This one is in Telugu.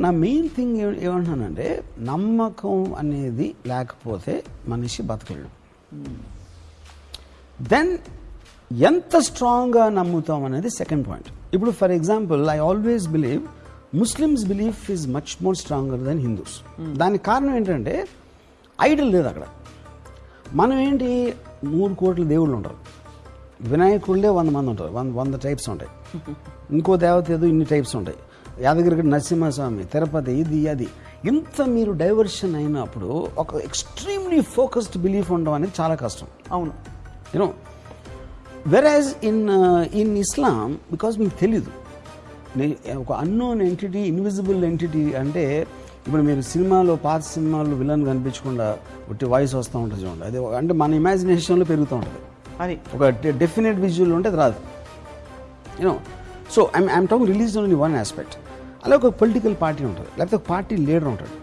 నా మెయిన్ థింగ్ ఏమంటున్నానంటే నమ్మకం అనేది లేకపోతే మనిషి బతకలేడు దెన్ ఎంత స్ట్రాంగ్గా నమ్ముతాం అనేది సెకండ్ పాయింట్. ఇప్పుడు for example I always believe Muslims belief is much more stronger than Hindus దానికి కారణం ఏంటంటే ఐడల్ లేదు అక్కడ. మనం ఏంటి? మూడు కోట్ల దేవుళ్ళు ఉంటారు. వినాయకుళ్ళే వంద మంది ఉంటారు. వంద వంద టైప్స్ ఉంటాయి. ఇంకో దేవత ఏదో ఇన్ని టైప్స్ ఉంటాయి. యాదగిరి నరసింహస్వామి తిరుపతి ఇది అది. ఇంత మీరు డైవర్షన్ అయినప్పుడు ఒక ఎక్స్ట్రీమ్లీ ఫోకస్డ్ బిలీఫ్ ఉండడం అనేది చాలా కష్టం. అవును. You know whereas in in Islam because మీకు తెలీదు ఒక అన్నోన్ ఎంటిటీ ఇన్విజిబుల్ ఎంటిటీ అంటే ఇప్పుడు మీరు సినిమాలో పాత సినిమాల్లో విలన్ కనిపించకుండా ఒకటి వాయిస్ వస్తూ ఉంటుంది చూడండి. అది అంటే మన ఇమాజినేషన్లో పెరుగుతూ ఉంటుంది. అది. ఒక డెఫినెట్ విజువల్ ఉంటే అది రాదు. You know so I'm I'm talking release only one aspect అలా ఒక పొలిటికల్ పార్టీ ఉంటుంది. లేకపోతే ఒక పార్టీ లీడర్ ఉంటాడు.